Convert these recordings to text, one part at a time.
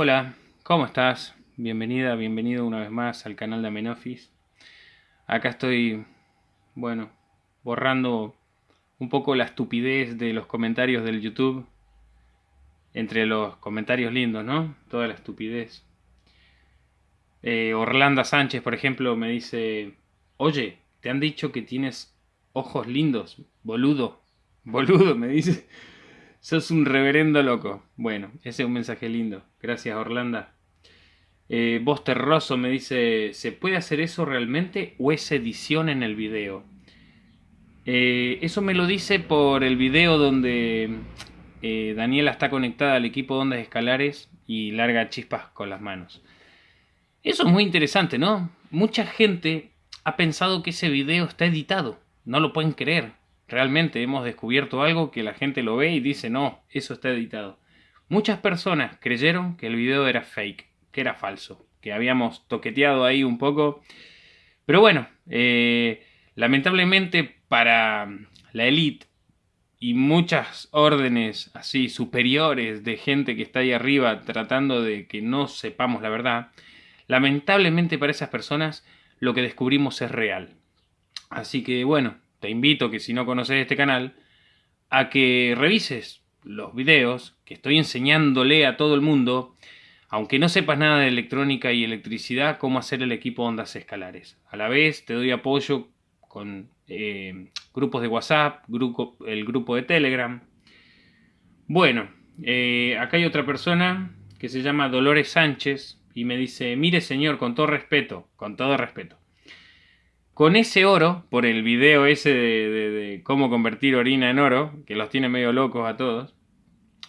Hola, ¿cómo estás? Bienvenida, bienvenido una vez más al canal de Amenofis. Acá estoy, bueno, borrando un poco la estupidez de los comentarios del YouTube. Entre los comentarios lindos, ¿no? Toda la estupidez. Eh, Orlando Sánchez, por ejemplo, me dice, oye, te han dicho que tienes ojos lindos, boludo, boludo, me dice. Sos un reverendo loco. Bueno, ese es un mensaje lindo. Gracias, Orlando. Eh, Rosso me dice, ¿se puede hacer eso realmente o es edición en el video? Eh, eso me lo dice por el video donde eh, Daniela está conectada al equipo de ondas escalares y larga chispas con las manos. Eso es muy interesante, ¿no? Mucha gente ha pensado que ese video está editado. No lo pueden creer. Realmente hemos descubierto algo que la gente lo ve y dice, no, eso está editado. Muchas personas creyeron que el video era fake, que era falso, que habíamos toqueteado ahí un poco. Pero bueno, eh, lamentablemente para la élite y muchas órdenes así superiores de gente que está ahí arriba tratando de que no sepamos la verdad, lamentablemente para esas personas lo que descubrimos es real. Así que bueno, te invito que si no conoces este canal, a que revises los videos que estoy enseñándole a todo el mundo, aunque no sepas nada de electrónica y electricidad, cómo hacer el equipo ondas escalares. A la vez te doy apoyo con eh, grupos de WhatsApp, grupo, el grupo de Telegram. Bueno, eh, acá hay otra persona que se llama Dolores Sánchez y me dice, mire señor, con todo respeto, con todo respeto. Con ese oro, por el video ese de, cómo convertir orina en oro, que los tiene medio locos a todos,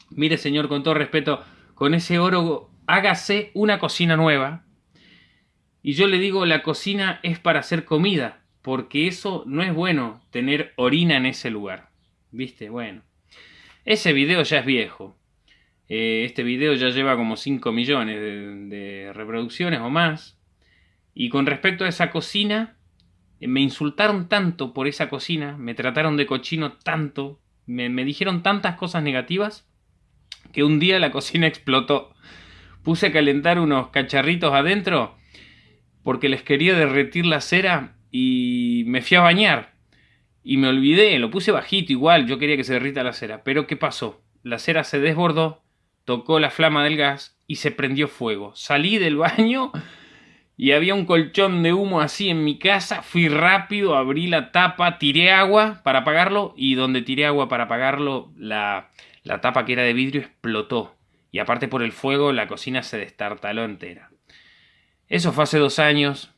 mire señor, con todo respeto, con ese oro hágase una cocina nueva. Y yo le digo, la cocina es para hacer comida, porque eso no es bueno, tener orina en ese lugar. ¿Viste? Bueno. Ese video ya es viejo. Eh, este video ya lleva como 5 millones de reproducciones o más. Y con respecto a esa cocina, me insultaron tanto por esa cocina, me trataron de cochino tanto, me, dijeron tantas cosas negativas, que un día la cocina explotó. Puse a calentar unos cacharritos adentro porque les quería derretir la cera y me fui a bañar. Y me olvidé, lo puse bajito igual, yo quería que se derrita la cera. Pero ¿qué pasó? La cera se desbordó, tocó la flama del gas y se prendió fuego. Salí del baño y había un colchón de humo así en mi casa. Fui rápido, abrí la tapa, tiré agua para apagarlo y donde tiré agua para apagarlo, la, la tapa que era de vidrio explotó. Y aparte por el fuego, la cocina se destartaló entera. Eso fue hace dos años.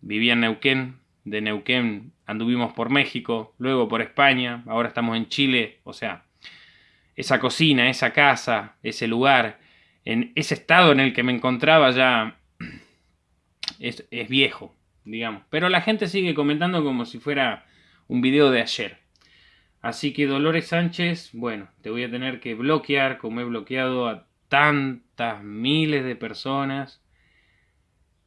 Vivía en Neuquén. De Neuquén anduvimos por México, luego por España, ahora estamos en Chile. O sea, esa cocina, esa casa, ese lugar, en ese estado en el que me encontraba ya es, viejo, digamos. Pero la gente sigue comentando como si fuera un video de ayer. Así que Dolores Sánchez, bueno, te voy a tener que bloquear como he bloqueado a tantas miles de personas.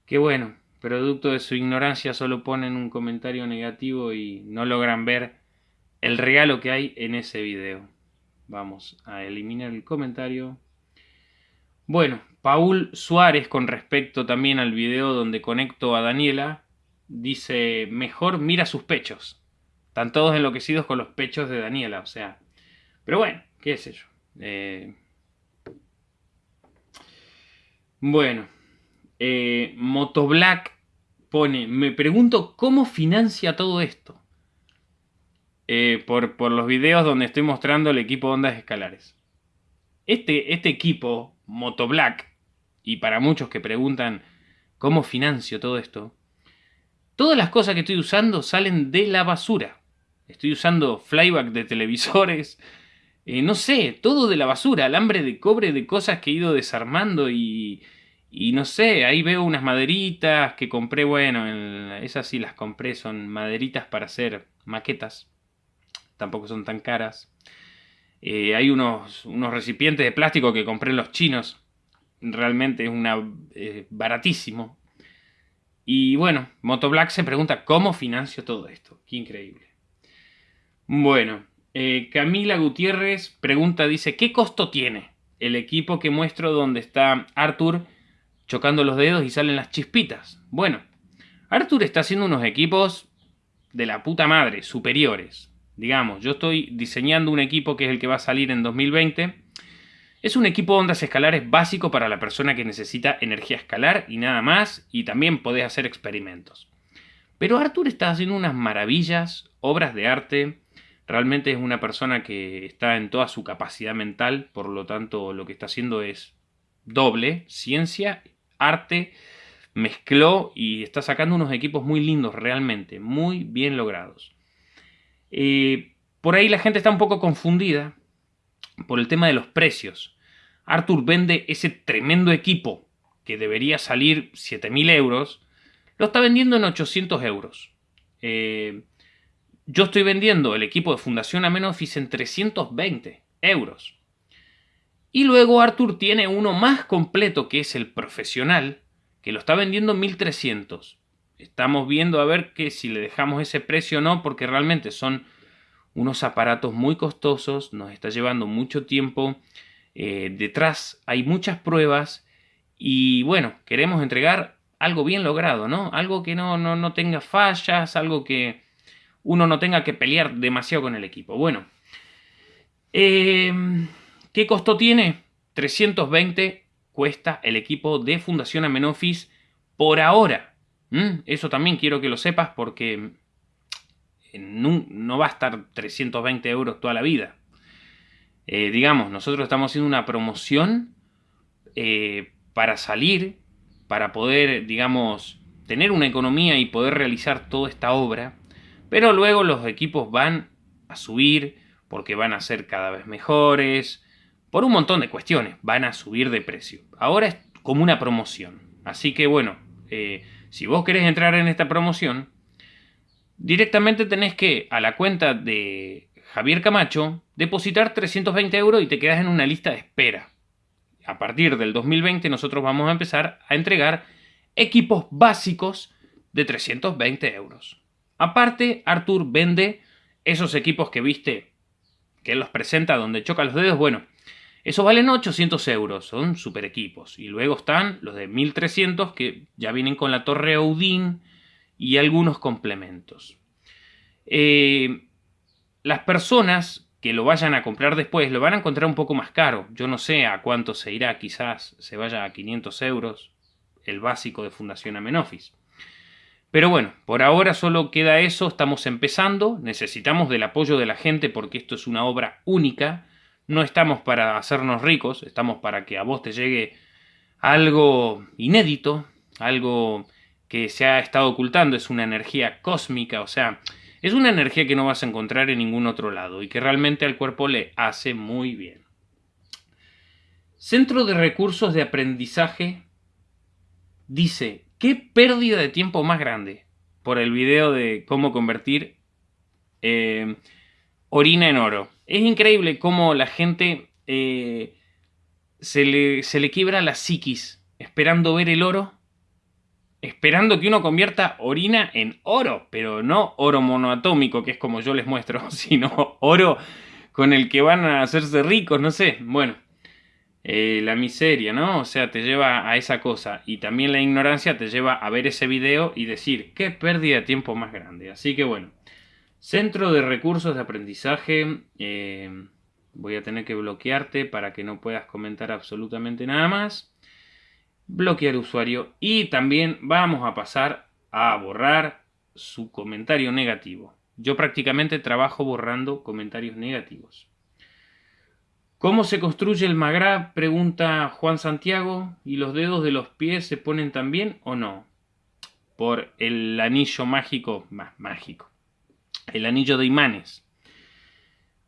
Que bueno, producto de su ignorancia solo ponen un comentario negativo y no logran ver el regalo que hay en ese video. Vamos a eliminar el comentario. Bueno, Paul Suárez, con respecto también al video donde conecto a Daniela, dice, mejor mira sus pechos. Están todos enloquecidos con los pechos de Daniela, o sea. Pero bueno, qué sé yo. Eh, bueno, eh, Motoblack pone, me pregunto cómo financia todo esto. Eh, por, por, los videos donde estoy mostrando el equipo de ondas escalares. Este, este equipo Motoblack, y para muchos que preguntan cómo financio todo esto, todas las cosas que estoy usando salen de la basura. Estoy usando flyback de televisores, eh, no sé, todo de la basura, alambre de cobre de cosas que he ido desarmando y, y no sé, ahí veo unas maderitas que compré, bueno, esas sí las compré, son maderitas para hacer maquetas, tampoco son tan caras. Eh, hay unos, unos, recipientes de plástico que compré en los chinos. Realmente es una, baratísimo. Y bueno, Motoblack se pregunta, ¿cómo financio todo esto? Qué increíble. Bueno, eh, Camila Gutiérrez pregunta, dice, ¿qué costo tiene? el equipo que muestro donde está Arthur chocando los dedos y salen las chispitas. Bueno, Arthur está haciendo unos equipos de la puta madre, superiores. Digamos, yo estoy diseñando un equipo que es el que va a salir en 2020. Es un equipo de ondas escalares básico para la persona que necesita energía escalar y nada más, y también podés hacer experimentos. Pero Arthur está haciendo unas maravillas, obras de arte. Realmente es una persona que está en toda su capacidad mental, por lo tanto lo que está haciendo es doble, ciencia, arte, mezcló y está sacando unos equipos muy lindos realmente, muy bien logrados. Eh, por ahí la gente está un poco confundida por el tema de los precios. Arthur vende ese tremendo equipo que debería salir 7.000 euros, lo está vendiendo en 800 euros. Eh, yo estoy vendiendo el equipo de Fundación Amenofis en 320 euros. Y luego Arthur tiene uno más completo que es el profesional, que lo está vendiendo en 1300. Estamos viendo a ver que si le dejamos ese precio o no, porque realmente son unos aparatos muy costosos, nos está llevando mucho tiempo. Eh, detrás hay muchas pruebas y bueno, queremos entregar algo bien logrado, ¿no? Algo que no, no, tenga fallas, algo que uno no tenga que pelear demasiado con el equipo. Bueno, eh, ¿qué costo tiene? 320 cuesta el equipo de Fundación Amenofis por ahora. Eso también quiero que lo sepas porque no, va a estar 320 euros toda la vida. Eh, digamos, nosotros estamos haciendo una promoción eh, para salir, para poder, digamos, tener una economía y poder realizar toda esta obra. Pero luego los equipos van a subir porque van a ser cada vez mejores, por un montón de cuestiones, van a subir de precio. Ahora es como una promoción. Así que bueno, eh, si vos querés entrar en esta promoción, directamente tenés que a la cuenta de Javier Camacho depositar 320 euros y te quedas en una lista de espera. A partir del 2020 nosotros vamos a empezar a entregar equipos básicos de 320 euros. Aparte, Artur vende esos equipos que viste, que él los presenta donde choca los dedos. Bueno, eso valen 800 euros, son super equipos. Y luego están los de 1300 que ya vienen con la torre Odin y algunos complementos. Eh, las personas que lo vayan a comprar después lo van a encontrar un poco más caro. Yo no sé a cuánto se irá, quizás se vaya a 500 euros el básico de Fundación Amenofis. Pero bueno, por ahora solo queda eso, estamos empezando, necesitamos del apoyo de la gente porque esto es una obra única no estamos para hacernos ricos, estamos para que a vos te llegue algo inédito, algo que se ha estado ocultando, es una energía cósmica, o sea, es una energía que no vas a encontrar en ningún otro lado y que realmente al cuerpo le hace muy bien. Centro de Recursos de Aprendizaje dice, ¿qué pérdida de tiempo más grande? Por el video de cómo convertir eh, orina en oro. Es increíble cómo la gente eh, se, le, se le quiebra la psiquis esperando ver el oro, esperando que uno convierta orina en oro, pero no oro monoatómico, que es como yo les muestro, sino oro con el que van a hacerse ricos, no sé, bueno. Eh, la miseria, ¿no? O sea, te lleva a esa cosa. Y también la ignorancia te lleva a ver ese video y decir, qué pérdida de tiempo más grande. Así que bueno, Centro de recursos de aprendizaje. Eh, voy a tener que bloquearte para que no puedas comentar absolutamente nada más. Bloquear usuario. Y también vamos a pasar a borrar su comentario negativo. Yo prácticamente trabajo borrando comentarios negativos. ¿Cómo se construye el magra? Pregunta Juan Santiago. ¿Y los dedos de los pies se ponen también o no? Por el anillo mágico, más mágico el anillo de imanes.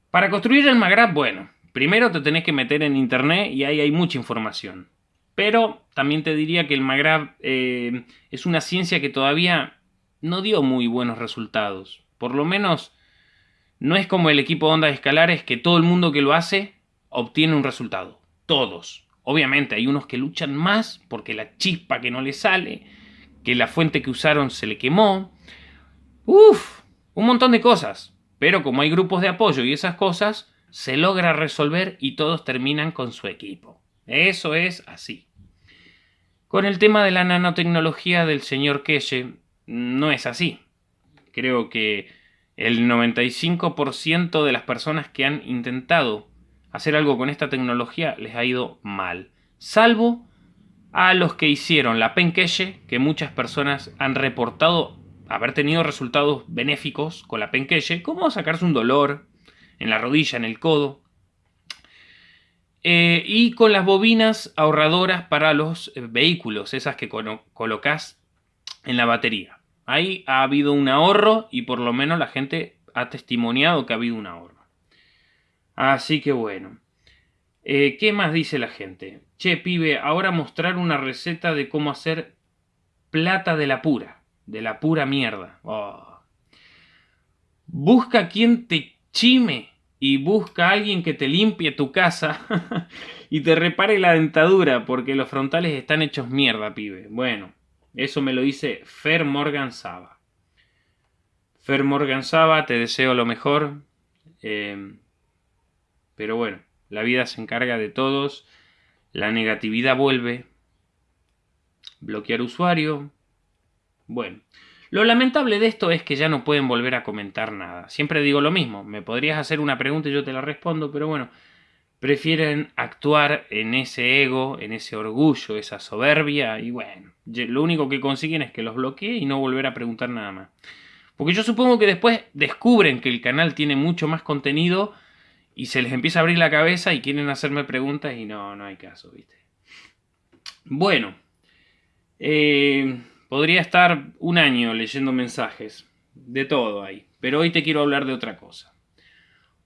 Para construir el Magrab, bueno, primero te tenés que meter en internet y ahí hay mucha información. Pero también te diría que el Magrab eh, es una ciencia que todavía no dio muy buenos resultados. Por lo menos no es como el equipo de ondas escalares que todo el mundo que lo hace obtiene un resultado. Todos. Obviamente hay unos que luchan más porque la chispa que no le sale, que la fuente que usaron se le quemó. Uf, un montón de cosas. Pero como hay grupos de apoyo y esas cosas, se logra resolver y todos terminan con su equipo. Eso es así. Con el tema de la nanotecnología del señor Keshe, no es así. Creo que el 95% de las personas que han intentado hacer algo con esta tecnología les ha ido mal. Salvo a los que hicieron la penqueye, que muchas personas han reportado haber tenido resultados benéficos con la penqueye, como sacarse un dolor en la rodilla, en el codo. Eh, y con las bobinas ahorradoras para los eh, vehículos, esas que colocas en la batería. Ahí ha habido un ahorro y por lo menos la gente ha testimoniado que ha habido un ahorro. Así que bueno. Eh, ¿Qué más dice la gente? Che, pibe, ahora mostrar una receta de cómo hacer plata de la pura. De la pura mierda. Oh. Busca quien te chime y busca a alguien que te limpie tu casa y te repare la dentadura porque los frontales están hechos mierda, pibe. Bueno, eso me lo dice Fer Morgan Saba. Fer Morgan Saba, te deseo lo mejor. Eh, pero bueno, la vida se encarga de todos. La negatividad vuelve. Bloquear usuario. Bueno. Lo lamentable de esto es que ya no pueden volver a comentar nada. Siempre digo lo mismo. Me podrías hacer una pregunta y yo te la respondo, pero bueno prefieren actuar en ese ego, en ese orgullo, esa soberbia, y bueno, lo único que consiguen es que los bloquee y no volver a preguntar nada más. Porque yo supongo que después descubren que el canal tiene mucho más contenido y se les empieza a abrir la cabeza y quieren hacerme preguntas y no, no hay caso, ¿viste? Bueno, eh, podría estar un año leyendo mensajes, de todo ahí, pero hoy te quiero hablar de otra cosa.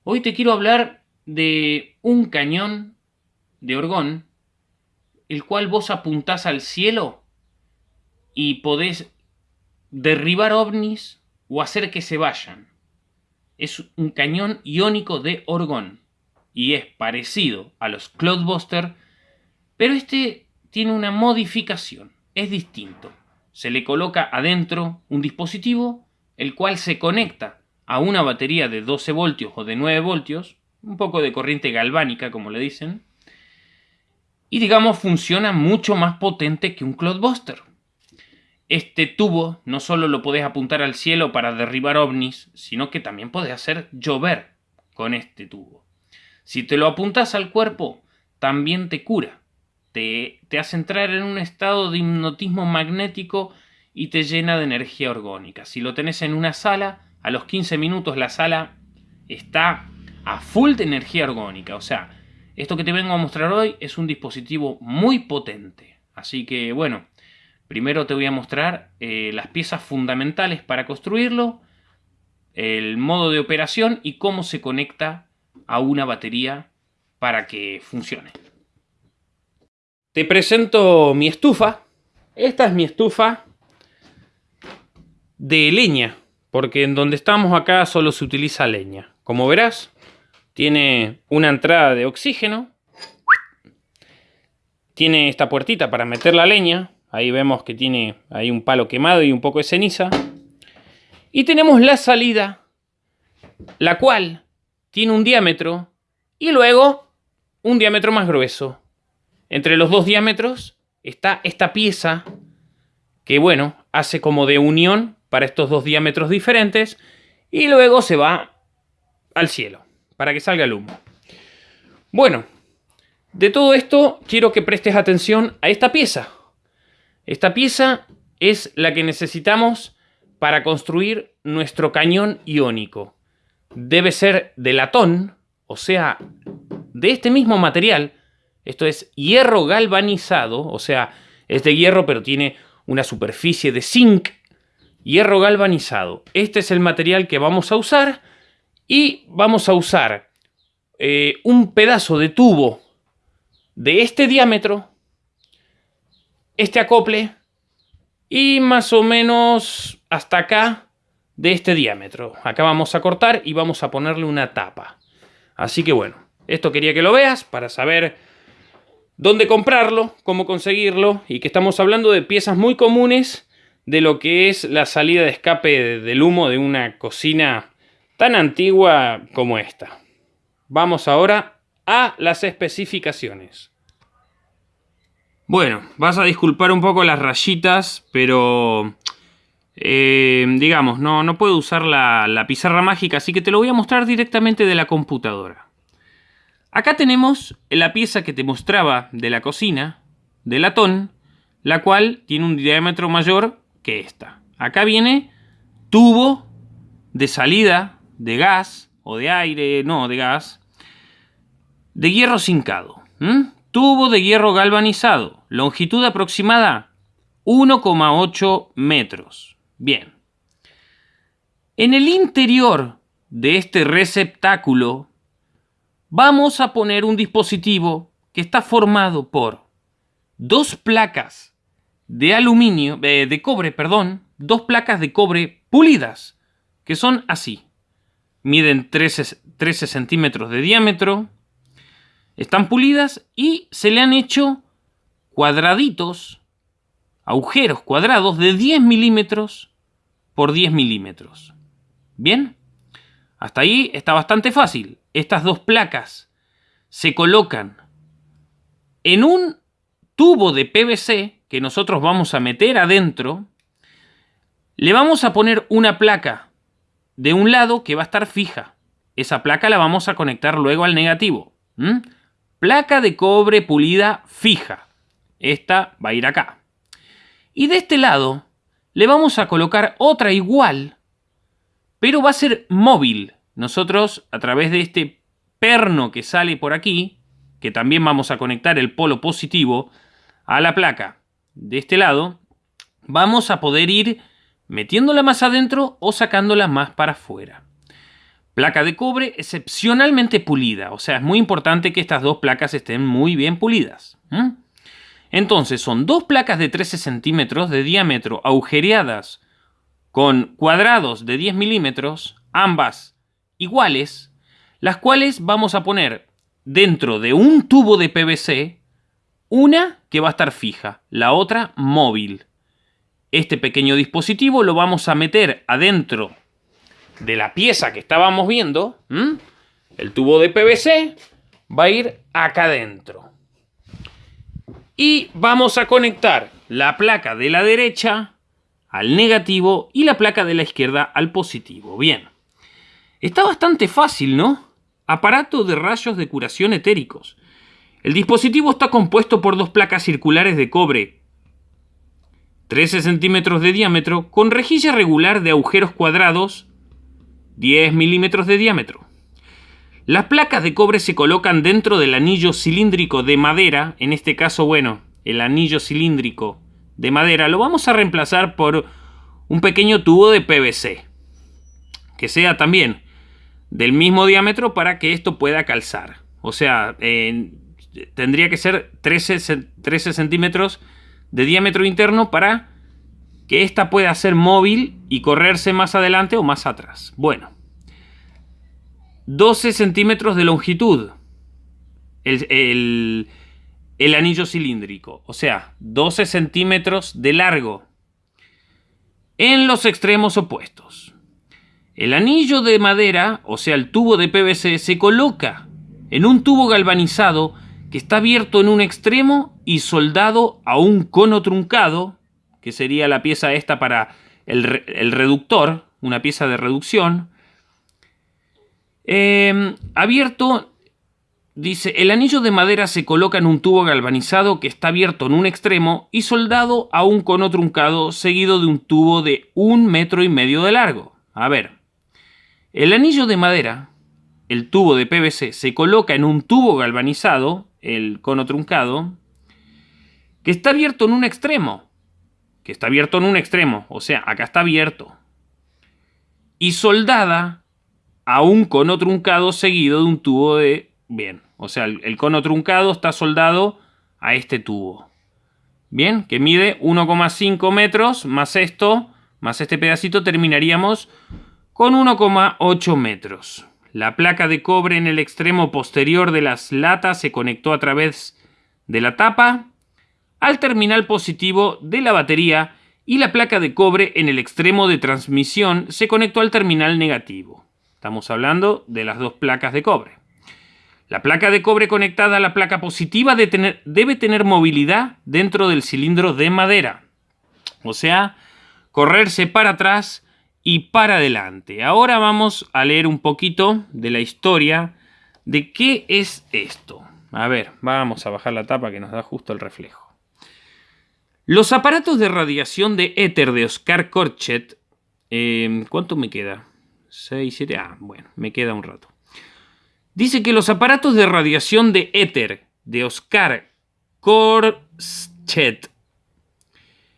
Hoy te quiero hablar de un cañón de orgón, el cual vos apuntás al cielo y podés derribar ovnis o hacer que se vayan. Es un cañón iónico de orgón y es parecido a los Cloudbuster, pero este tiene una modificación, es distinto. Se le coloca adentro un dispositivo el cual se conecta a una batería de 12 voltios o de 9 voltios un poco de corriente galvánica, como le dicen, y digamos funciona mucho más potente que un Cloudbuster. Este tubo no solo lo podés apuntar al cielo para derribar ovnis, sino que también podés hacer llover con este tubo. Si te lo apuntas al cuerpo, también te cura. Te, hace entrar en un estado de hipnotismo magnético y te llena de energía orgónica. Si lo tenés en una sala, a los 15 minutos la sala está a full de energía orgónica. O sea, esto que te vengo a mostrar hoy es un dispositivo muy potente. Así que bueno, primero te voy a mostrar eh, las piezas fundamentales para construirlo, el modo de operación y cómo se conecta a una batería para que funcione. Te presento mi estufa. Esta es mi estufa de leña, porque en donde estamos acá solo se utiliza leña. Como verás, tiene una entrada de oxígeno. Tiene esta puertita para meter la leña. Ahí vemos que tiene ahí un palo quemado y un poco de ceniza. Y tenemos la salida, la cual tiene un diámetro y luego un diámetro más grueso. Entre los dos diámetros está esta pieza que, bueno, hace como de unión para estos dos diámetros diferentes y luego se va al cielo para que salga el humo. Bueno, de todo esto quiero que prestes atención a esta pieza. Esta pieza es la que necesitamos para construir nuestro cañón iónico. Debe ser de latón, o sea, de este mismo material. Esto es hierro galvanizado, o sea, es de hierro pero tiene una superficie de zinc. Hierro galvanizado. Este es el material que vamos a usar y vamos a usar eh, un pedazo de tubo de este diámetro, este acople y más o menos hasta acá de este diámetro. Acá vamos a cortar y vamos a ponerle una tapa. Así que bueno, esto quería que lo veas para saber dónde comprarlo, cómo conseguirlo y que estamos hablando de piezas muy comunes de lo que es la salida de escape del humo de una cocina tan antigua como esta. vamos ahora a las especificaciones. Bueno, vas a disculpar un poco las rayitas, pero eh, digamos, no, no puedo usar la, la pizarra mágica, así que te lo voy a mostrar directamente de la computadora. Acá tenemos la pieza que te mostraba de la cocina, de latón, la cual tiene un diámetro mayor que esta. Acá viene tubo de salida de gas o de aire, no, de gas, de hierro cincado. Tubo de hierro galvanizado, longitud aproximada 1,8 metros. Bien. En el interior de este receptáculo vamos a poner un dispositivo que está formado por dos placas de aluminio, eh, de cobre, perdón, dos placas de cobre pulidas, que son así. Miden 13, 13 centímetros de diámetro, están pulidas y se le han hecho cuadraditos, agujeros cuadrados de 10 milímetros por 10 milímetros. ¿Bien? Hasta ahí está bastante fácil. Estas dos placas se colocan en un tubo de PVC que nosotros vamos a meter adentro. Le vamos a poner una placa de un lado que va a estar fija. Esa placa la vamos a conectar luego al negativo. Placa de cobre pulida fija. Esta va a ir acá. Y de este lado le vamos a colocar otra igual, pero va a ser móvil. Nosotros, a través de este perno que sale por aquí, que también vamos a conectar el polo positivo a la placa de este lado, vamos a poder ir metiéndola más adentro o sacándola más para afuera. Placa de cobre excepcionalmente pulida, o sea, es muy importante que estas dos placas estén muy bien pulidas. Entonces, son dos placas de 13 centímetros de diámetro agujereadas con cuadrados de 10 milímetros, ambas iguales, las cuales vamos a poner dentro de un tubo de PVC, una que va a estar fija, la otra móvil. Este pequeño dispositivo lo vamos a meter adentro de la pieza que estábamos viendo. El tubo de PVC va a ir acá adentro. Y vamos a conectar la placa de la derecha al negativo y la placa de la izquierda al positivo. Bien. Está bastante fácil, ¿no? Aparato de rayos de curación etéricos. El dispositivo está compuesto por dos placas circulares de cobre 13 centímetros de diámetro con rejilla regular de agujeros cuadrados 10 milímetros de diámetro. Las placas de cobre se colocan dentro del anillo cilíndrico de madera, en este caso, bueno, el anillo cilíndrico de madera lo vamos a reemplazar por un pequeño tubo de PVC, que sea también del mismo diámetro para que esto pueda calzar. O sea, tendría que ser 13, 13 centímetros de diámetro interno para que ésta pueda ser móvil y correrse más adelante o más atrás. Bueno, 12 centímetros de longitud el anillo cilíndrico, o sea, 12 centímetros de largo en los extremos opuestos. El anillo de madera, o sea, el tubo de PVC, se coloca en un tubo galvanizado que está abierto en un extremo y soldado a un cono truncado, que sería la pieza esta para el, reductor, una pieza de reducción. Em, abierto, dice, el anillo de madera se coloca en un tubo galvanizado que está abierto en un extremo y soldado a un cono truncado seguido de un tubo de un metro y medio de largo. A ver, el anillo de madera, el tubo de PVC, se coloca en un tubo galvanizado el cono truncado, que está abierto en un extremo. Que está abierto en un extremo. O sea, acá está abierto. Y soldada a un cono truncado seguido de un tubo de... Bien, o sea, el, cono truncado está soldado a este tubo. Bien, que mide 1,5 metros más esto, más este pedacito, terminaríamos con 1,8 metros. La placa de cobre en el extremo posterior de las latas se conectó a través de la tapa al terminal positivo de la batería y la placa de cobre en el extremo de transmisión se conectó al terminal negativo. Estamos hablando de las dos placas de cobre. La placa de cobre conectada a la placa positiva debe tener movilidad dentro del cilindro de madera. O sea, correrse para atrás y para adelante. Ahora vamos a leer un poquito de la historia de qué es esto. A ver, vamos a bajar la tapa que nos da justo el reflejo. Los aparatos de radiación de éter de Oscar Korchet. Eh, ¿Cuánto me queda? 6, 7. Ah, bueno, me queda un rato. Dice que los aparatos de radiación de éter de Oscar Korchet.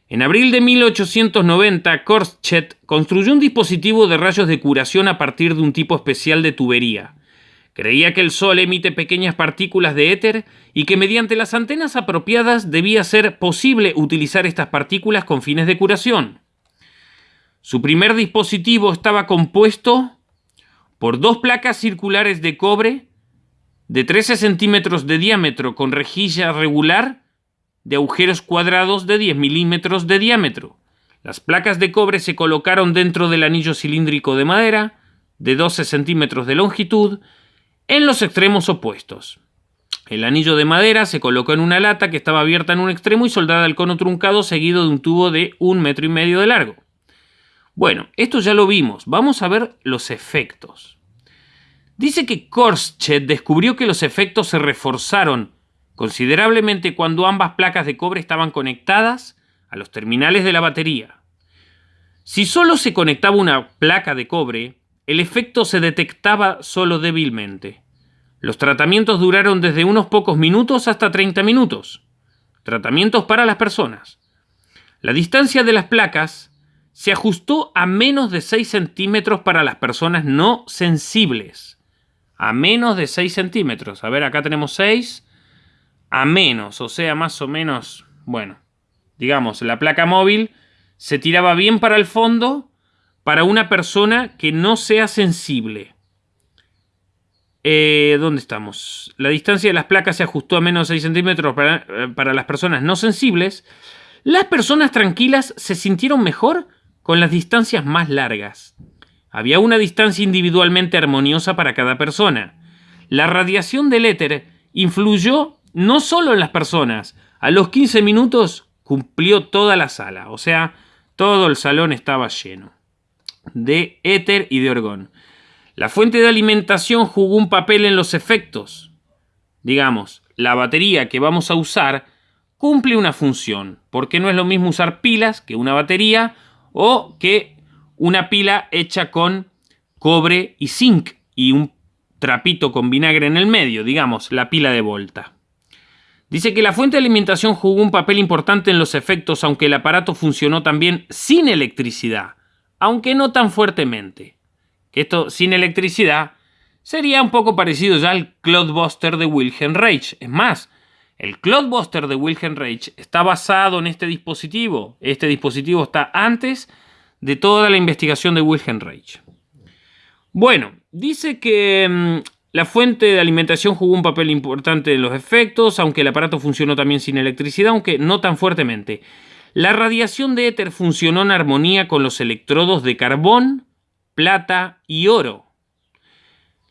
En abril de 1890, Korchet construyó un dispositivo de rayos de curación a partir de un tipo especial de tubería. Creía que el Sol emite pequeñas partículas de éter y que mediante las antenas apropiadas debía ser posible utilizar estas partículas con fines de curación. Su primer dispositivo estaba compuesto por dos placas circulares de cobre de 13 centímetros de diámetro con rejilla regular de agujeros cuadrados de 10 milímetros de diámetro. Las placas de cobre se colocaron dentro del anillo cilíndrico de madera de 12 centímetros de longitud en los extremos opuestos. El anillo de madera se colocó en una lata que estaba abierta en un extremo y soldada al cono truncado seguido de un tubo de un metro y medio de largo. Bueno, esto ya lo vimos. Vamos a ver los efectos. Dice que Korschet descubrió que los efectos se reforzaron considerablemente cuando ambas placas de cobre estaban conectadas a los terminales de la batería. Si solo se conectaba una placa de cobre, el efecto se detectaba solo débilmente. Los tratamientos duraron desde unos pocos minutos hasta 30 minutos. Tratamientos para las personas. La distancia de las placas se ajustó a menos de 6 centímetros para las personas no sensibles. A menos de 6 centímetros. A ver, acá tenemos 6. A menos, o sea, más o menos, bueno, digamos, la placa móvil se tiraba bien para el fondo para una persona que no sea sensible. Eh, ¿Dónde estamos? La distancia de las placas se ajustó a menos de 6 centímetros para, eh, para las personas no sensibles. Las personas tranquilas se sintieron mejor con las distancias más largas. Había una distancia individualmente armoniosa para cada persona. La radiación del éter influyó no solo en las personas. A los 15 minutos cumplió toda la sala, o sea, todo el salón estaba lleno de éter y de orgón. La fuente de alimentación jugó un papel en los efectos. Digamos, la batería que vamos a usar cumple una función, porque no es lo mismo usar pilas que una batería o que una pila hecha con cobre y zinc y un trapito con vinagre en el medio, digamos, la pila de Volta. Dice que la fuente de alimentación jugó un papel importante en los efectos, aunque el aparato funcionó también sin electricidad aunque no tan fuertemente. Esto sin electricidad sería un poco parecido ya al Cloudbuster de Wilhelm Reich. Es más, el Cloudbuster de Wilhelm Reich está basado en este dispositivo. Este dispositivo está antes de toda la investigación de Wilhelm Reich. Bueno, dice que mm, la fuente de alimentación jugó un papel importante en los efectos, aunque el aparato funcionó también sin electricidad, aunque no tan fuertemente. La radiación de éter funcionó en armonía con los electrodos de carbón, plata y oro.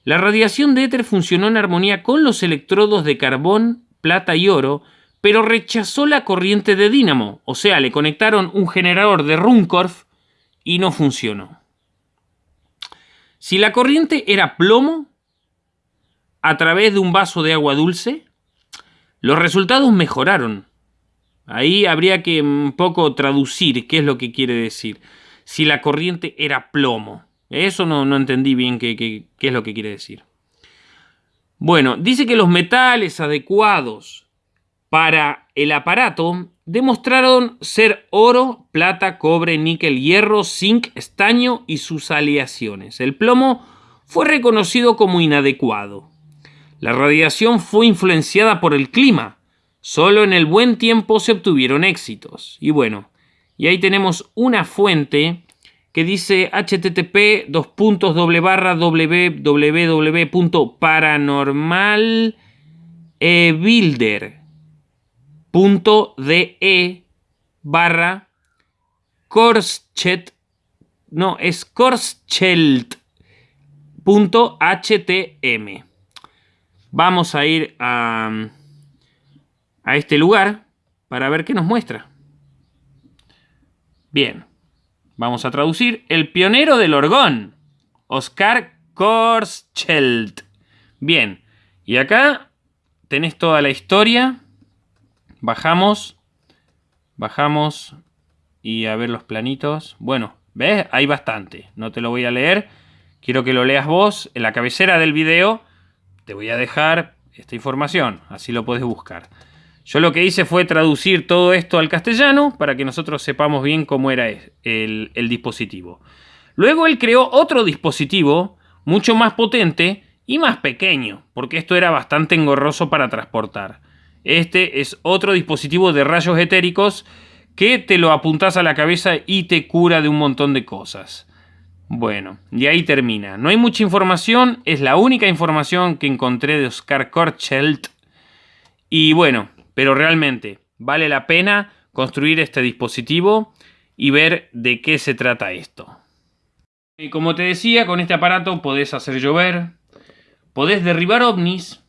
La radiación de éter funcionó en armonía con los electrodos de carbón, plata y oro, pero rechazó la corriente de dínamo, o sea, le conectaron un generador de Runcorf y no funcionó. Si la corriente era plomo, a través de un vaso de agua dulce, los resultados mejoraron, Ahí habría que un poco traducir qué es lo que quiere decir. Si la corriente era plomo. Eso no, entendí bien qué, qué es lo que quiere decir. Bueno, dice que los metales adecuados para el aparato demostraron ser oro, plata, cobre, níquel, hierro, zinc, estaño y sus aleaciones. El plomo fue reconocido como inadecuado. La radiación fue influenciada por el clima, Solo en el buen tiempo se obtuvieron éxitos. Y bueno, y ahí tenemos una fuente que dice http www.paranormalbuilder.de barra Korschet no, es Korschelt.htm Vamos a ir a, a este lugar para ver qué nos muestra. Bien, vamos a traducir. El pionero del orgón, Oscar Korschelt. Bien, y acá tenés toda la historia. Bajamos, bajamos y a ver los planitos. Bueno, ¿ves? Hay bastante. No te lo voy a leer. Quiero que lo leas vos. En la cabecera del video te voy a dejar esta información. Así lo puedes buscar. Yo lo que hice fue traducir todo esto al castellano para que nosotros sepamos bien cómo era el, dispositivo. Luego él creó otro dispositivo mucho más potente y más pequeño, porque esto era bastante engorroso para transportar. Este es otro dispositivo de rayos etéricos que te lo apuntas a la cabeza y te cura de un montón de cosas. Bueno, y ahí termina. No hay mucha información, es la única información que encontré de Oscar Korchelt. Y bueno, pero realmente vale la pena construir este dispositivo y ver de qué se trata esto. Y como te decía, con este aparato podés hacer llover, podés derribar ovnis,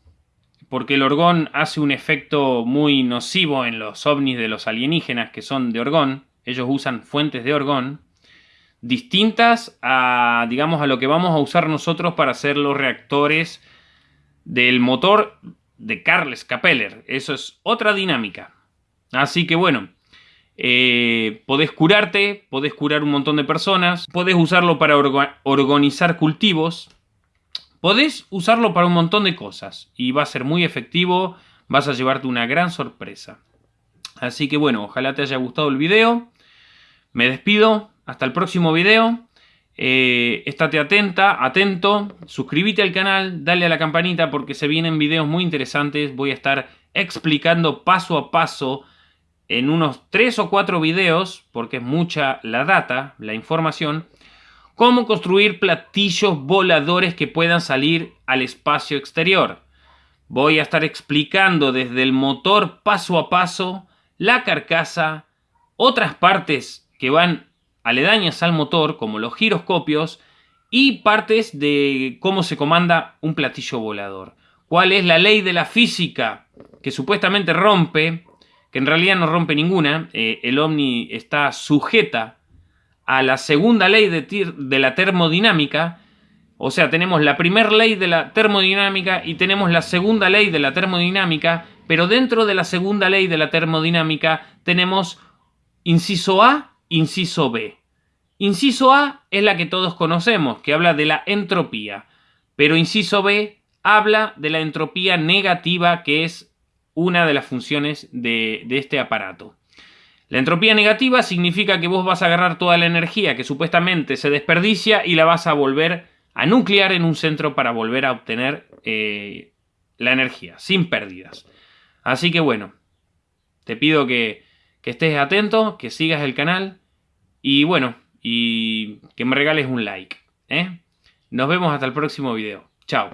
porque el orgón hace un efecto muy nocivo en los ovnis de los alienígenas que son de orgón. Ellos usan fuentes de orgón distintas a, digamos, a lo que vamos a usar nosotros para hacer los reactores del motor de Carles Capeller. Eso es otra dinámica. Así que bueno, eh, podés curarte, podés curar un montón de personas, podés usarlo para organizar cultivos, podés usarlo para un montón de cosas y va a ser muy efectivo, vas a llevarte una gran sorpresa. Así que bueno, ojalá te haya gustado el video. Me despido, hasta el próximo video. Eh, estate atenta, atento, suscríbete al canal, dale a la campanita porque se vienen videos muy interesantes. Voy a estar explicando paso a paso en unos 3 o 4 videos, porque es mucha la data, la información, cómo construir platillos voladores que puedan salir al espacio exterior. Voy a estar explicando desde el motor paso a paso, la carcasa, otras partes que van aledañas al motor, como los giroscopios, y partes de cómo se comanda un platillo volador. ¿Cuál es la ley de la física que supuestamente rompe, que en realidad no rompe ninguna? Eh, el ovni está sujeta a la segunda ley de, de la termodinámica, o sea, tenemos la primera ley de la termodinámica y tenemos la segunda ley de la termodinámica, pero dentro de la segunda ley de la termodinámica tenemos inciso A Inciso B. Inciso A es la que todos conocemos, que habla de la entropía, pero inciso B habla de la entropía negativa, que es una de las funciones de, este aparato. La entropía negativa significa que vos vas a agarrar toda la energía que supuestamente se desperdicia y la vas a volver a nuclear en un centro para volver a obtener eh, la energía, sin pérdidas. Así que bueno, te pido que que estés atento, que sigas el canal y bueno, y que me regales un like. ¿eh? Nos vemos hasta el próximo video. Chao.